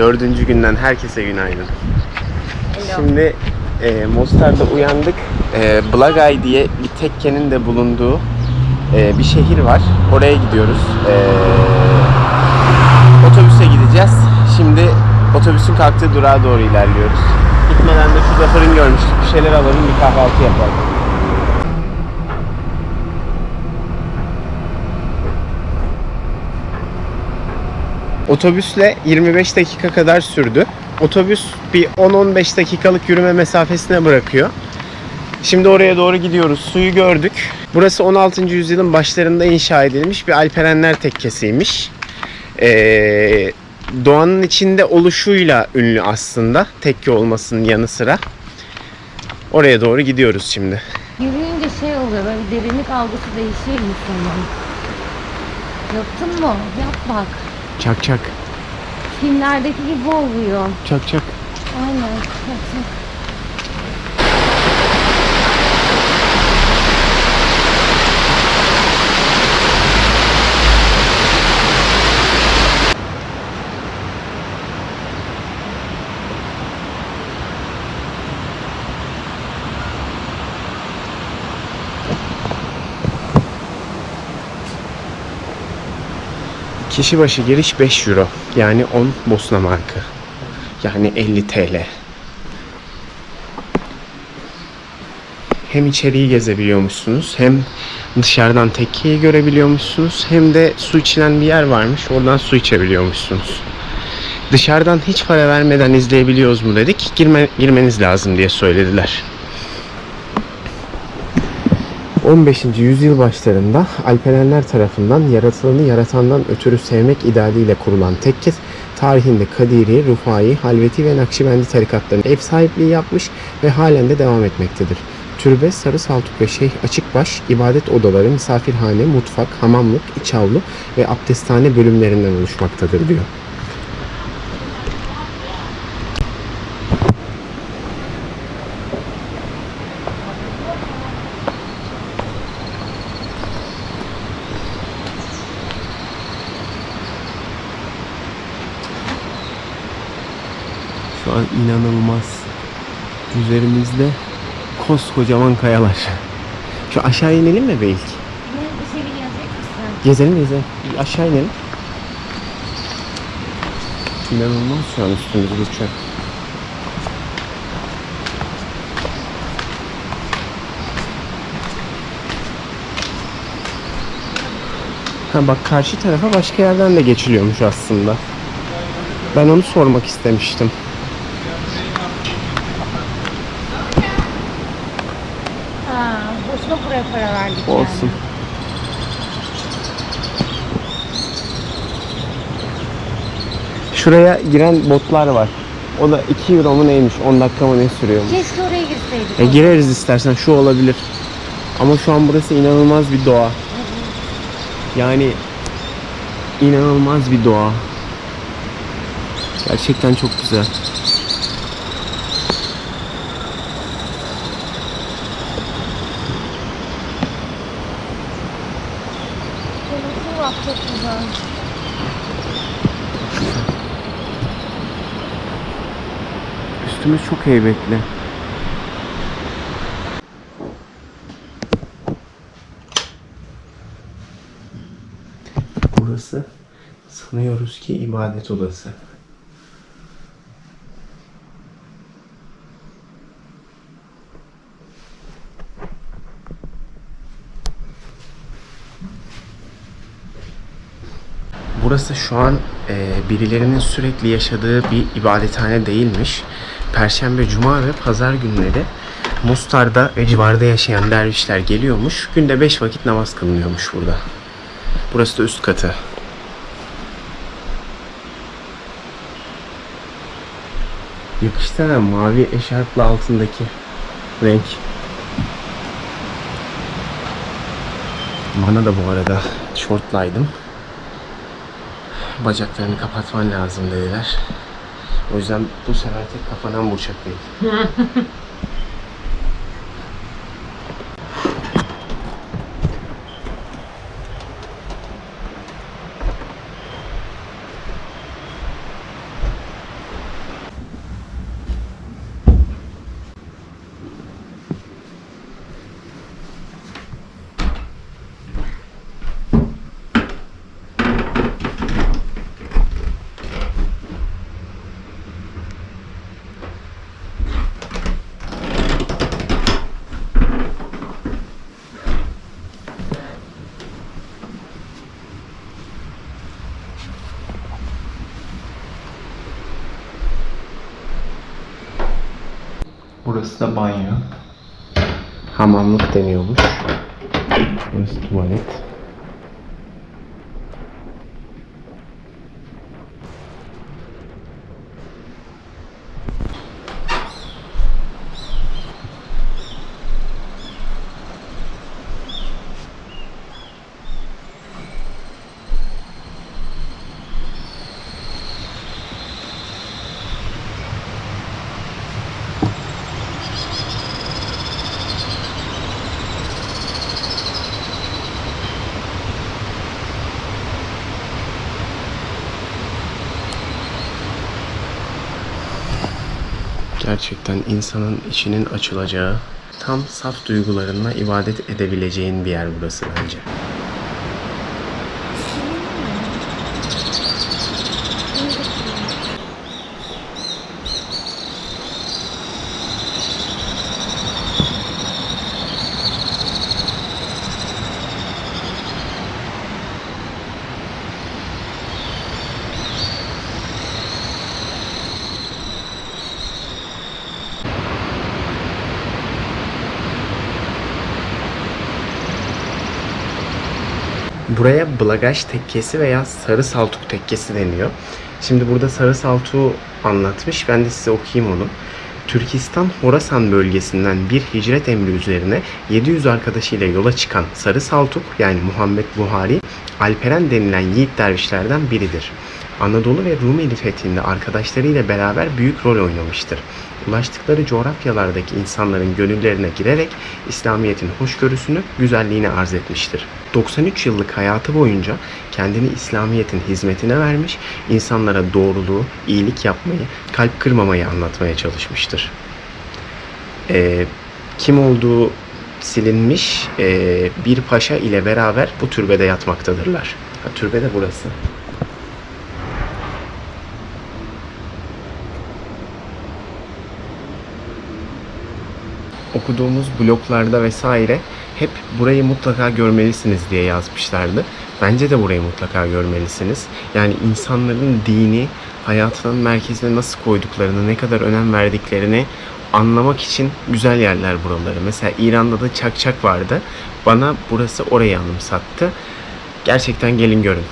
Dördüncü günden herkese günaydın. Hello. Şimdi e, Mostar'da uyandık. E, Blagay diye bir tekkenin de bulunduğu e, bir şehir var. Oraya gidiyoruz. E, otobüse gideceğiz. Şimdi otobüsün kalktığı durağa doğru ilerliyoruz. Gitmeden de şurada fırın görmüştük. Bir şeyler alalım, bir kahvaltı yapalım. Otobüsle 25 dakika kadar sürdü. Otobüs bir 10-15 dakikalık yürüme mesafesine bırakıyor. Şimdi oraya doğru gidiyoruz. Suyu gördük. Burası 16. yüzyılın başlarında inşa edilmiş bir Alperenler tekkesiymiş. Ee, doğanın içinde oluşuyla ünlü aslında. Tekke olmasının yanı sıra. Oraya doğru gidiyoruz şimdi. Yürüyünce şey oluyor böyle derinlik algısı değişiyor insanın. Yaptın mı? Yap bak. Çak çak. Filmlerdeki gibi oluyor. Çak çak. Aynen. Çak çak. Kişi başı giriş 5 euro. Yani 10 Bosna markı. Yani 50 TL. Hem içeriği gezebiliyormuşsunuz hem dışarıdan tekkeyi görebiliyormuşsunuz hem de su içilen bir yer varmış oradan su içebiliyormuşsunuz. Dışarıdan hiç para vermeden izleyebiliyoruz mu dedik. Girme, girmeniz lazım diye söylediler. 15. yüzyıl başlarında Alperenler tarafından yaratılanı yaratandan ötürü sevmek idealiyle kurulan tekke tarihinde Kadiri, Rufai, Halveti ve Nakşibendi tarikatlarının ev sahipliği yapmış ve halen de devam etmektedir. Türbe, Sarı Saltuk ve Şeyh Açıkbaş, ibadet odaları, misafirhane, mutfak, hamamlık, iç avlu ve abdesthane bölümlerinden oluşmaktadır diyor. Şu an inanılmaz. Üzerimizde koskocaman kayalar. Şu aşağı inelim mi belki? Bir şey? Gezelim gezelim. Bir Aşağı inelim. İnanılmaz şu an üstümüzde uçak. Ha bak karşı tarafa başka yerden de geçiliyormuş aslında. Ben onu sormak istemiştim. Ha, boşuna buraya para verdik Olsun. Şuraya giren botlar var. O da 2 euro mu neymiş? 10 dakika mı ne sürüyormuş? Yani. Keşke oraya girseydik. E gireriz istersen şu olabilir. Ama şu an burası inanılmaz bir doğa. Yani inanılmaz bir doğa. Gerçekten çok güzel. Denizi var çok güzel. Üstümüz çok heybetli. Burası sanıyoruz ki ibadet odası. Burası şu an e, birilerinin sürekli yaşadığı bir ibadethane değilmiş. Perşembe, cuma ve pazar günleri Mustar'da ve civarda yaşayan dervişler geliyormuş. Günde 5 vakit namaz kılınıyormuş burada. Burası da üst katı. Yakıştı mavi eşarpla altındaki renk. Bana da bu arada şortlaydım. Bacaklarını kapatman lazım dediler. O yüzden bu sefer tek kafadan burçak değil. Burası da banyo. Hamamlık deniyormuş. Burası tuvalet. Gerçekten insanın içinin açılacağı, tam saf duygularınla ibadet edebileceğin bir yer burası bence. Buraya Blagaj tekkesi veya Sarı Saltuk tekkesi deniyor. Şimdi burada Sarı Saltuk'u anlatmış. Ben de size okuyayım onu. Türkistan Horasan bölgesinden bir hicret emri üzerine 700 arkadaşıyla yola çıkan Sarı Saltuk yani Muhammed Buhari, Alperen denilen yiğit dervişlerden biridir. Anadolu ve Rumeli fethinde arkadaşlarıyla beraber büyük rol oynamıştır. Ulaştıkları coğrafyalardaki insanların gönüllerine girerek İslamiyet'in hoşgörüsünü, güzelliğini arz etmiştir. 93 yıllık hayatı boyunca kendini İslamiyet'in hizmetine vermiş, insanlara doğruluğu, iyilik yapmayı, kalp kırmamayı anlatmaya çalışmıştır. Ee, kim olduğu silinmiş ee, bir paşa ile beraber bu türbede yatmaktadırlar. Ha, türbe de burası. Okuduğumuz bloglarda vesaire hep burayı mutlaka görmelisiniz diye yazmışlardı. Bence de burayı mutlaka görmelisiniz. Yani insanların dini hayatının merkezine nasıl koyduklarını, ne kadar önem verdiklerini anlamak için güzel yerler buraları. Mesela İran'da da Çakçak vardı. Bana burası orayı anımsattı. Gerçekten gelin görün.